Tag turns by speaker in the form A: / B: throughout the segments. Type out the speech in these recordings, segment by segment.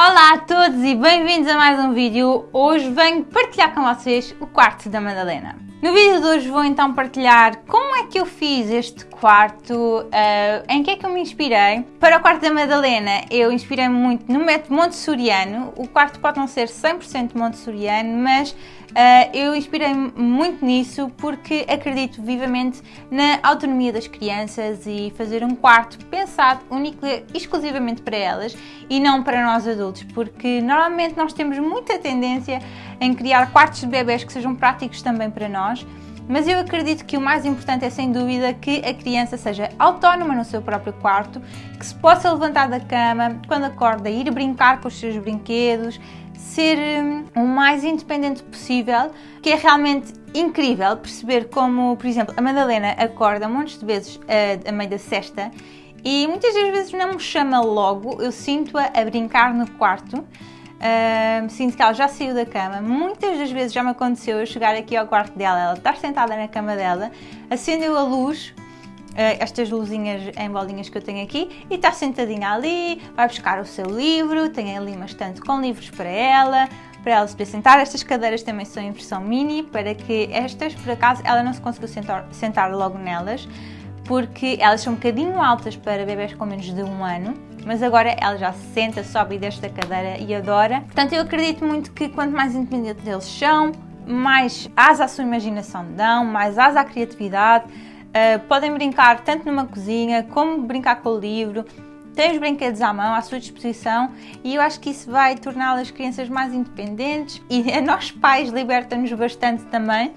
A: Olá a todos e bem-vindos a mais um vídeo. Hoje venho partilhar com vocês o quarto da Madalena. No vídeo de hoje vou então partilhar como é que eu fiz este quarto, uh, em que é que eu me inspirei. Para o quarto da Madalena eu inspirei-me muito no método montessoriano. O quarto pode não ser 100% montessoriano, mas eu inspirei-me muito nisso porque acredito vivamente na autonomia das crianças e fazer um quarto pensado único exclusivamente para elas e não para nós adultos, porque normalmente nós temos muita tendência em criar quartos de bebés que sejam práticos também para nós. Mas eu acredito que o mais importante é sem dúvida que a criança seja autónoma no seu próprio quarto, que se possa levantar da cama quando acorda, ir brincar com os seus brinquedos, ser hum, o mais independente possível, que é realmente incrível perceber como, por exemplo, a Madalena acorda montes de vezes a, a meio da cesta e muitas das vezes não me chama logo, eu sinto-a a brincar no quarto. Uh, sinto que ela já saiu da cama. Muitas das vezes já me aconteceu eu chegar aqui ao quarto dela, ela estar sentada na cama dela, acendeu a luz estas luzinhas em bolinhas que eu tenho aqui e está sentadinha ali, vai buscar o seu livro, tem ali uma estante com livros para ela, para ela se sentar. Estas cadeiras também são em versão mini, para que estas, por acaso, ela não se conseguiu sentar, sentar logo nelas, porque elas são um bocadinho altas para bebés com menos de um ano, mas agora ela já se senta, sobe desce da cadeira e adora. Portanto, eu acredito muito que quanto mais independentes eles são, mais asa à sua imaginação dão, mais asa à criatividade, Uh, podem brincar tanto numa cozinha como brincar com o livro. Tem os brinquedos à mão, à sua disposição, e eu acho que isso vai torná-las crianças mais independentes e a nós pais liberta-nos bastante também,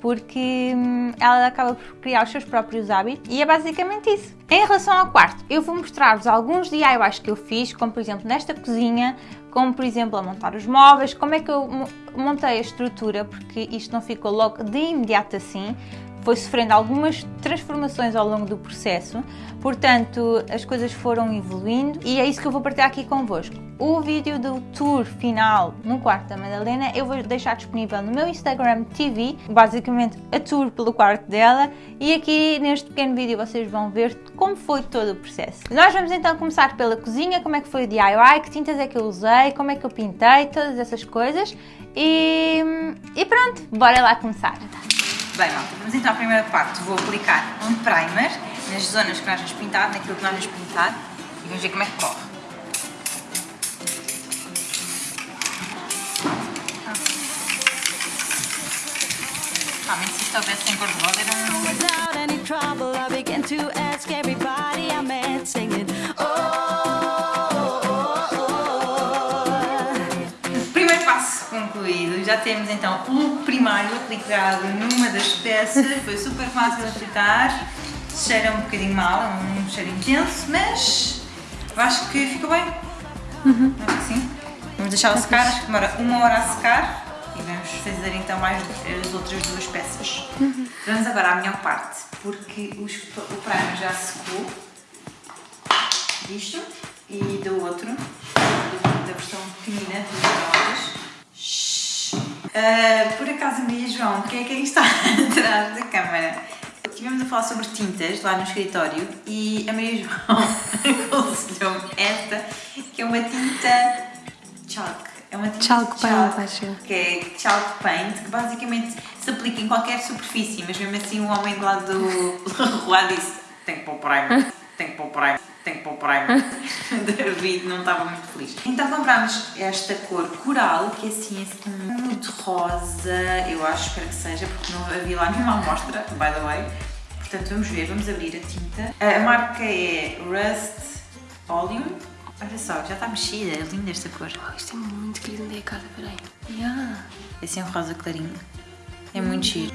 A: porque hum, ela acaba por criar os seus próprios hábitos e é basicamente isso. Em relação ao quarto, eu vou mostrar-vos alguns DIYs que eu fiz, como por exemplo nesta cozinha, como por exemplo a montar os móveis, como é que eu montei a estrutura, porque isto não ficou logo de imediato assim, foi sofrendo algumas transformações ao longo do processo, portanto as coisas foram evoluindo e é isso que eu vou partilhar aqui convosco. O vídeo do tour final no quarto da Madalena eu vou deixar disponível no meu Instagram TV, basicamente a tour pelo quarto dela e aqui neste pequeno vídeo vocês vão ver como foi todo o processo. Nós vamos então começar pela cozinha, como é que foi o DIY, que tintas é que eu usei, como é que eu pintei, todas essas coisas e, e pronto, bora lá começar. Bem, malta, vamos então à primeira parte. Vou aplicar um primer nas zonas que nós vamos pintar, naquilo que nós vamos pintar e vamos ver como é que corre. Realmente, se isto houvesse em cor de rosa, era um... já temos então o primário aplicado numa das peças, foi super fácil de aplicar, cheira um bocadinho mal, é um cheiro intenso, mas acho que ficou bem, uhum. acho que sim. Vamos deixá-lo secar, acho que demora uma hora a secar e vamos fazer então mais as outras duas peças. Uhum. Vamos agora à melhor parte, porque os, o primer já secou, disto e do outro, da versão pequenina, dos Uh, por acaso, Maria João, quem é que está atrás da câmara? Estivemos a falar sobre tintas lá no escritório e a Maria João aconselhou-me esta, que é uma tinta chalk. É uma tinta
B: chalk,
A: chalk
B: paint,
A: que é chalk paint, que basicamente se aplica em qualquer superfície, mas mesmo assim o homem do lado do rua disse tem que pôr primer, tem que pôr primer tem que pôr primer. David não estava muito feliz. Então comprámos esta cor coral, que é assim, assim muito rosa, eu acho, espero que seja, porque não havia lá nenhuma amostra, by the way. Portanto, vamos ver, vamos abrir a tinta. A marca é Rust Volume. Olha só, já está mexida, é linda esta cor.
B: Oh, isto é muito querido, onde é a casa, peraí.
A: Yeah. É assim um rosa clarinho. É muito giro.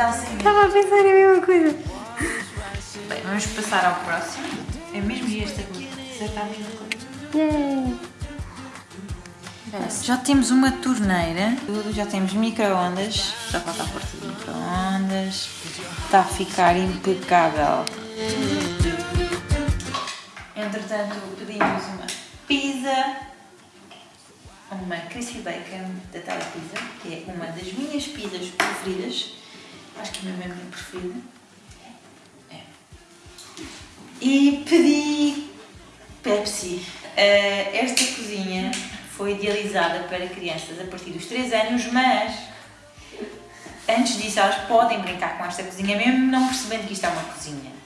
A: Pintar sem
B: Estava a pensar a mesma coisa.
A: Bem, vamos passar ao próximo. É mesmo esta. Acertar a mesma coisa. Já temos uma torneira, já temos micro-ondas, já falta a porta de micro-ondas, está a ficar impecável. Entretanto, pedimos uma pizza
C: uma crispy bacon da Telepizza, que é uma das minhas pizzas preferidas. Acho que é a minha minha preferida. É. E pedi Pepsi. Uh, esta cozinha foi idealizada para crianças a partir dos 3 anos, mas antes disso elas podem brincar com esta cozinha mesmo não percebendo que isto é uma cozinha.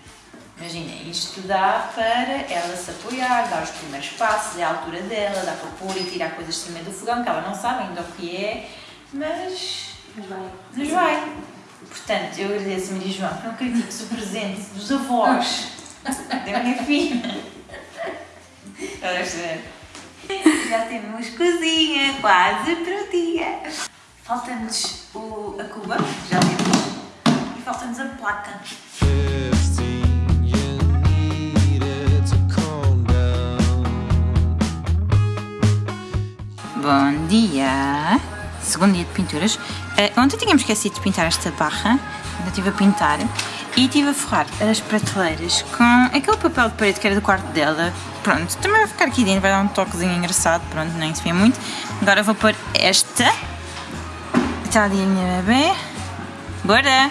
C: Imagina, isto dá para ela se apoiar, dar os primeiros passos, é a altura dela, dá para pôr e tirar coisas de cima do fogão, que ela não sabe ainda o que é, mas.
B: Mas vai.
C: Mas vai. Portanto, eu agradeço a Maria João, não acredito que o presente dos avós da minha filha. Já temos cozinha quase. Falta-nos o- a cuba, já temos. E falta-nos a placa.
D: 15, you needed to calm down.
C: Bom dia! Segundo dia de pinturas. Eh, ontem tínhamos esquecido de pintar esta barra, ainda estive a pintar, e estive a forrar as prateleiras com aquele papel de parede que era do quarto dela. Pronto, também vai ficar aqui dentro, vai dar um toquezinho engraçado, pronto, nem se vê muito. Agora vou pôr esta. Está ali a minha bebê. Bora!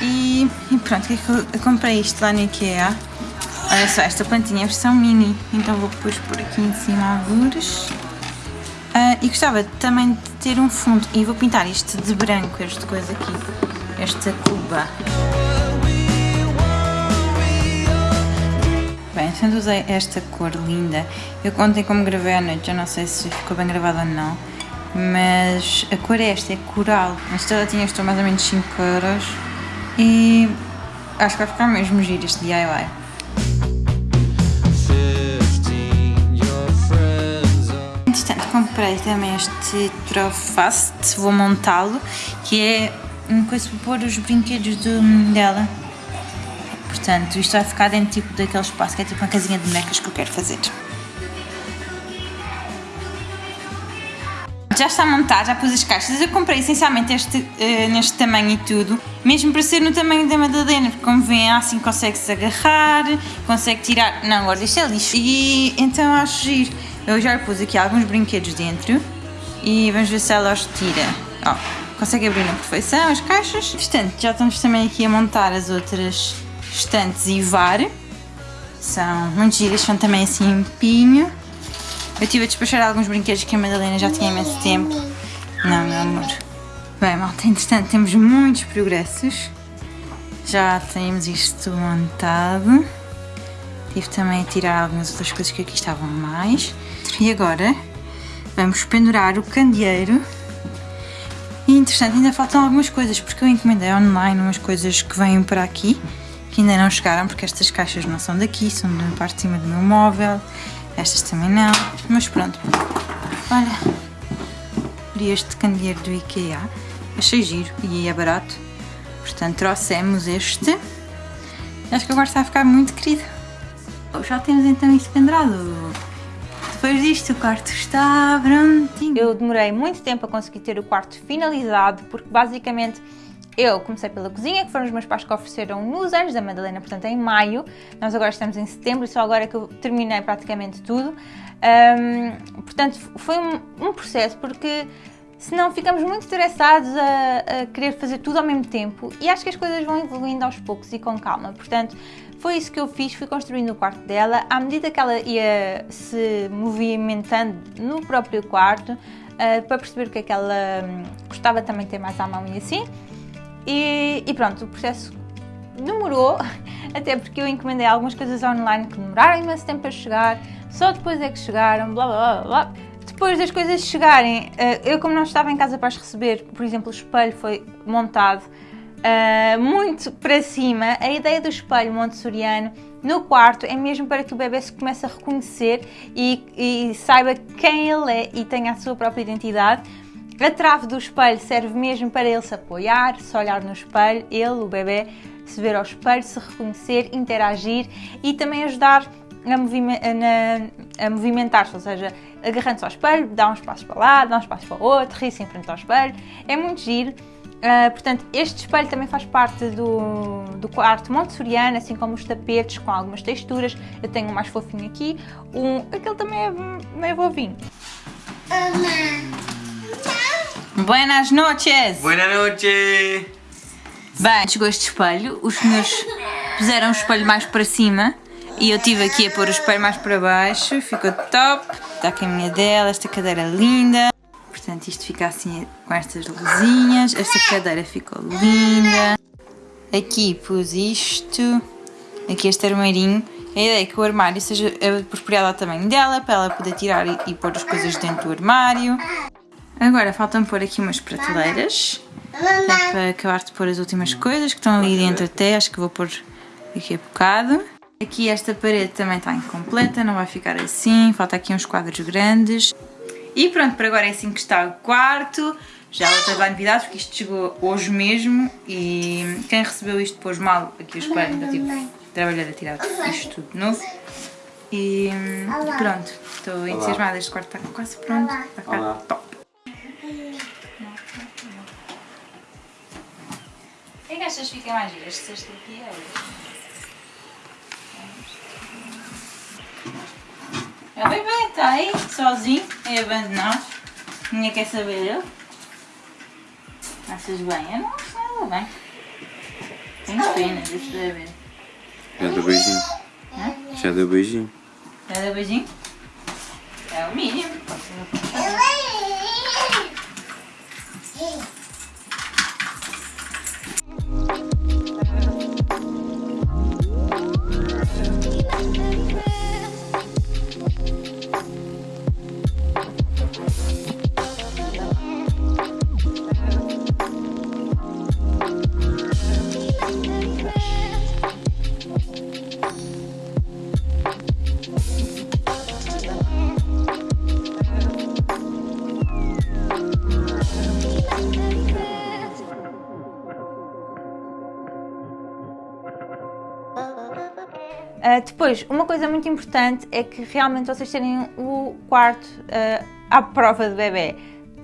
C: E, e pronto, que é que eu, eu comprei isto lá no IKEA. Olha só, esta plantinha é versão mini, então vou pôr aqui em cima algures. Ah, e gostava também de ter um fundo, e vou pintar isto de branco, este coisa aqui, esta cuba. Bem, sendo usei esta cor linda, eu ontem como gravei à noite, já não sei se ficou bem gravado ou não, mas a cor é esta, é coral. Esta ela tinha estou mais ou menos 5 euros e acho que vai ficar mesmo giro este DIY. Comprei também este Trofast, vou montá-lo, que é uma coisa para pôr os brinquedos do, dela. Portanto, isto vai ficar dentro tipo, daquele espaço que é tipo uma casinha de bonecas que eu quero fazer. Já está montado, já pus as caixas. Eu comprei essencialmente este, eh, neste tamanho e tudo, mesmo para ser no tamanho da Madalena, porque como vêem, assim consegue-se agarrar, consegue tirar. Não, agora isto é lixo. E então acho giro. Eu já pus aqui alguns brinquedos dentro e vamos ver se ela os tira. Ó, consegue abrir na perfeição as caixas. Portanto, já estamos também aqui a montar as outras estantes e var. São muito giras, são também assim em pinho. Eu estive a despachar alguns brinquedos que a Madalena já tinha imenso tempo. Não, meu amor. Bem, malta, entretanto temos muitos progressos. Já temos isto montado. Tive também a tirar algumas outras coisas que aqui estavam mais. E agora vamos pendurar o candeeiro. E interessante, ainda faltam algumas coisas, porque eu encomendei online umas coisas que vêm para aqui, que ainda não chegaram, porque estas caixas não são daqui, são da parte de cima do meu móvel. Estas também não, mas pronto. Olha, vi este candeeiro do IKEA, achei giro e é barato. Portanto, trouxemos este. Acho que agora está a ficar muito querido. Já temos então isto pendurado. Depois disto, o quarto está prontinho. Eu demorei muito tempo a conseguir ter o quarto finalizado, porque basicamente eu comecei pela cozinha, que foram os meus pais que ofereceram nos anos da Madalena, portanto em maio. Nós agora estamos em setembro e só agora é que eu terminei praticamente tudo. Ahm, portanto, foi um, um processo, porque senão ficamos muito estressados a, a querer fazer tudo ao mesmo tempo e acho que as coisas vão evoluindo aos poucos e com calma. Portanto, foi isso que eu fiz, fui construindo o quarto dela. À medida que ela ia se movimentando no próprio quarto, ah, para perceber o que é que ela hum, gostava também de ter mais à mão e assim. E, e pronto, o processo demorou, até porque eu encomendei algumas coisas online que demoraram imenso tempo a chegar, só depois é que chegaram, blá blá blá blá. Depois das coisas chegarem, eh, eu como não estava em casa para as receber, por exemplo, o espelho foi montado eh, muito para cima, a ideia do espelho montessoriano no quarto é mesmo para que o bebê se comece a reconhecer e, e saiba quem ele é e tenha a sua própria identidade. A trave do espelho serve mesmo para ele se apoiar, se olhar no espelho, ele, o bebê, se ver ao espelho, se reconhecer, interagir e também ajudar a, movime- a movimentar-se, ou seja, agarrando-se ao espelho, dá uns passos para lá, dá uns passos para o outro, ri-se em frente ao espelho. É muito giro. Ah, portanto, este espelho também faz parte do, do quarto montessoriano, assim como os tapetes com algumas texturas. Eu tenho um mais fofinho aqui, um, aquele também é meio vovinho.
A: Buenas noches!
E: Buenas noches!
A: Bem, chegou este espelho, os senhores puseram o espelho mais para cima e eu tive aqui a pôr o espelho mais para baixo, ficou top. Está aqui a minha dela, esta cadeira linda. Portanto, isto fica assim com estas luzinhas. Esta cadeira ficou linda. Aqui pus isto, aqui este armarinho. A ideia é que o armário seja apropriado ao tamanho dela, para ela poder tirar e, pôr as coisas dentro do armário. Agora faltam pôr aqui umas prateleiras. É para acabar de pôr as últimas coisas que estão ali dentro até, acho que vou pôr daqui a bocado. Aqui esta parede também está incompleta, não vai ficar assim, falta aqui uns quadros grandes. E pronto, por agora é assim que está o quarto. Já ela teve a novidade porque isto chegou hoje mesmo e quem recebeu isto pôs mal aqui o espelho, então tive de trabalhar a tirar isto tudo de novo. E pronto, estou entusiasmada, este quarto está quase pronto, ficar
E: Olá.
A: top. O que é que achas que fica mais giro? Este cesto aqui bem bem, está aí, sozinho, é abandonado. Ninguém quer saber dele. Achas bem? Eu não acho nada bem. Tenho pena, deixa eu ver.
E: Já deu beijinho. Já deu beijinho.
A: Já deu beijinho? É o mínimo. Depois, uma coisa muito importante é que realmente vocês terem o quarto uh, à prova de bebê.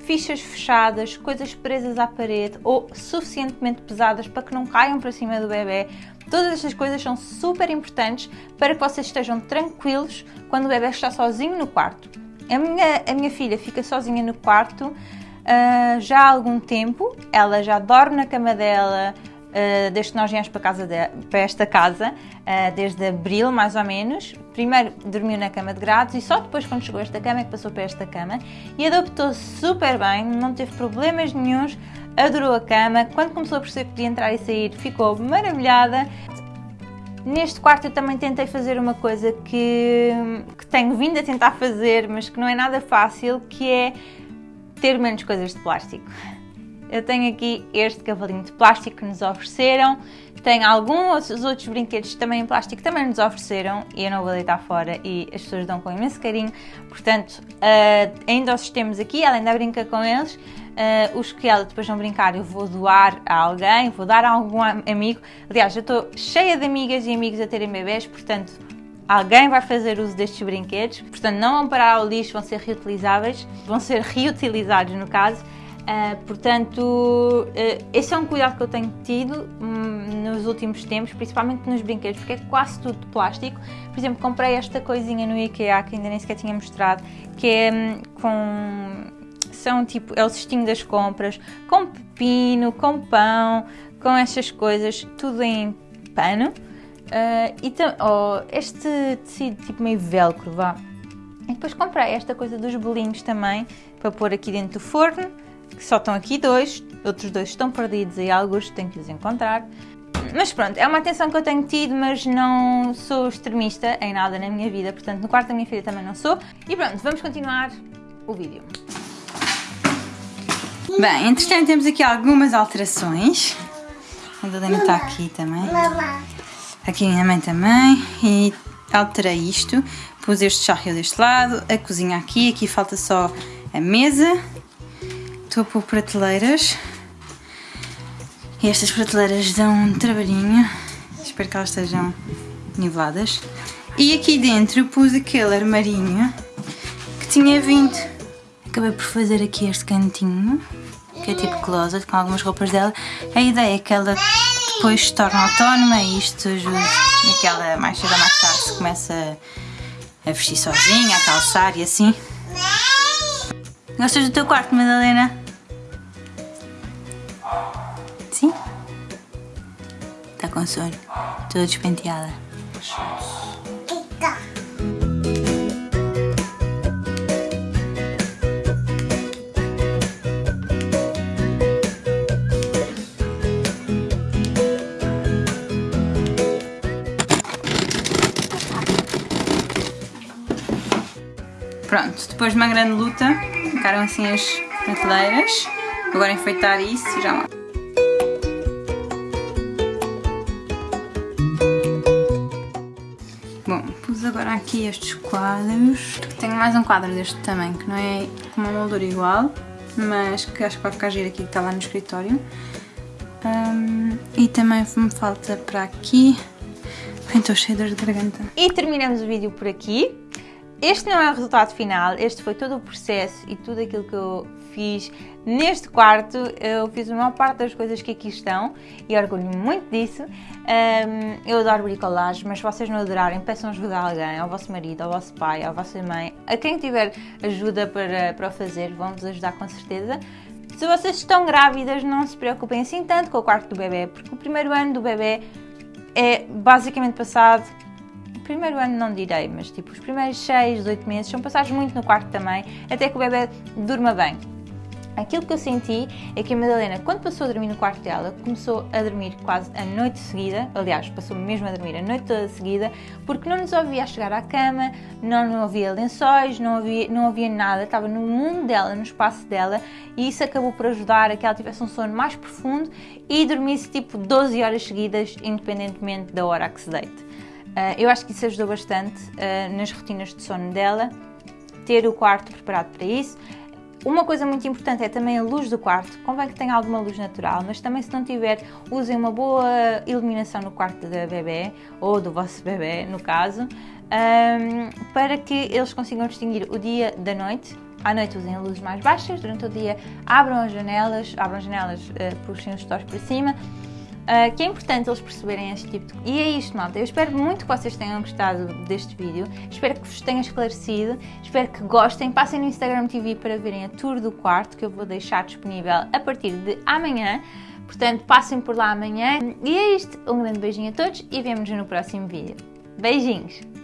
A: Fichas fechadas, coisas presas à parede ou suficientemente pesadas para que não caiam para cima do bebê. Todas estas coisas são super importantes para que vocês estejam tranquilos quando o bebê está sozinho no quarto. A minha, a minha filha fica sozinha no quarto uh, já há algum tempo, ela já dorme na cama dela, Uh, desde que nós viemos para, casa de- para esta casa, uh, desde abril mais ou menos. Primeiro dormiu na cama de grades e só depois, quando chegou a esta cama, é que passou para esta cama e adaptou-se super bem, não teve problemas nenhuns, adorou a cama. Quando começou a perceber que podia entrar e sair, ficou maravilhada. Neste quarto eu também tentei fazer uma coisa que, que tenho vindo a tentar fazer, mas que não é nada fácil, que é ter menos coisas de plástico. Eu tenho aqui este cavalinho de plástico que nos ofereceram. Tenho alguns outros brinquedos também em plástico que também nos ofereceram e eu não vou deitar fora e as pessoas dão com imenso carinho. Portanto, ah, ainda os temos aqui, ela ainda brinca com eles. Ah, os que ela depois vão brincar eu vou doar a alguém, vou dar a algum am- amigo. Aliás, eu estou cheia de amigas e amigos a terem bebés, portanto, alguém vai fazer uso destes brinquedos. Portanto, não vão parar ao lixo, vão ser reutilizáveis, vão ser reutilizados no caso. Uh, portanto, uh, esse é um cuidado que eu tenho tido hum, nos últimos tempos, principalmente nos brinquedos, porque é quase tudo de plástico. Por exemplo, comprei esta coisinha no IKEA que ainda nem sequer tinha mostrado, que é hum, com. São tipo, é o cestinho das compras, com pepino, com pão, com estas coisas, tudo em pano. Uh, e oh, este tecido tipo meio velcro, vá. E depois comprei esta coisa dos bolinhos também, para pôr aqui dentro do forno, só estão aqui dois, outros dois estão perdidos e alguns tenho que os encontrar. Mas pronto, é uma atenção que eu tenho tido, mas não sou extremista em nada na minha vida, portanto no quarto da minha filha também não sou. E pronto, vamos continuar o vídeo. Bem, entretanto temos aqui algumas alterações. A Helena está aqui também. Aqui a minha mãe também. E alterei isto. Pus este charrio deste lado, a cozinha aqui. Aqui falta só a mesa. Estou a pôr prateleiras. E estas prateleiras dão um trabalhinho. Espero que elas estejam niveladas. E aqui dentro pus aquele armarinho que tinha vindo. Acabei por fazer aqui este cantinho, que é tipo closet, com algumas roupas dela. A ideia é que ela depois se torne autónoma e isto ajude a que ela mais cedo ou mais tarde se comece a, a vestir sozinha, a calçar e assim. Gostas do teu quarto, Madalena? Sim? Está com sono. Toda despenteada. Pronto, depois de uma grande luta, ficaram assim as prateleiras. Agora enfeitar isso e já lá. Bom, pus agora aqui estes quadros. Tenho mais um quadro deste tamanho, que não é com uma moldura igual, mas que acho que vai ficar giro aqui, que está lá no escritório. Hum, e também me falta para aqui. Ai, de dor de garganta. E terminamos o vídeo por aqui. Este não é o resultado final, este foi todo o processo e tudo aquilo que eu fiz neste quarto. Eu fiz a maior parte das coisas que aqui estão e orgulho-me muito disso. Um, eu adoro bricolagem, mas se vocês não adorarem, peçam ajuda a alguém, ao vosso marido, ao vosso pai, à vossa mãe, a quem tiver ajuda para, para o fazer, vão-vos ajudar com certeza. Se vocês estão grávidas, não se preocupem assim tanto com o quarto do bebê, porque o primeiro ano do bebê é basicamente passado primeiro ano não direi, mas tipo, os primeiros 6, 8 meses são passados muito no quarto também, até que o bebê durma bem. Aquilo que eu senti é que a Madalena, quando passou a dormir no quarto dela, começou a dormir quase a noite seguida, aliás, passou mesmo a dormir a noite toda seguida, porque não nos ouvia chegar à cama, não, não havia lençóis, não havia, não havia nada, estava no mundo dela, no espaço dela, e isso acabou por ajudar a que ela tivesse um sono mais profundo e dormisse tipo 12 horas seguidas, independentemente da hora a que se deite. Uh, eu acho que isso ajudou bastante uh, nas rotinas de sono dela, ter o quarto preparado para isso. Uma coisa muito importante é também a luz do quarto. Convém que tenha alguma luz natural, mas também se não tiver, usem uma boa iluminação no quarto da bebê, ou do vosso bebê, no caso, para que eles consigam distinguir o dia da noite. À noite usem luzes mais baixas, durante o dia abram as janelas, abram as janelas, uh, puxem os stores para cima, Uh, que é importante eles perceberem este tipo de... E é isto, malta. Eu espero muito que vocês tenham gostado deste vídeo. Espero que vos tenha esclarecido. Espero que gostem. Passem no Instagram TV para verem a tour do quarto, que eu vou deixar disponível a partir de amanhã. Portanto, passem por lá amanhã. E é isto. Um grande beijinho a todos e vemo-nos no próximo vídeo. Beijinhos!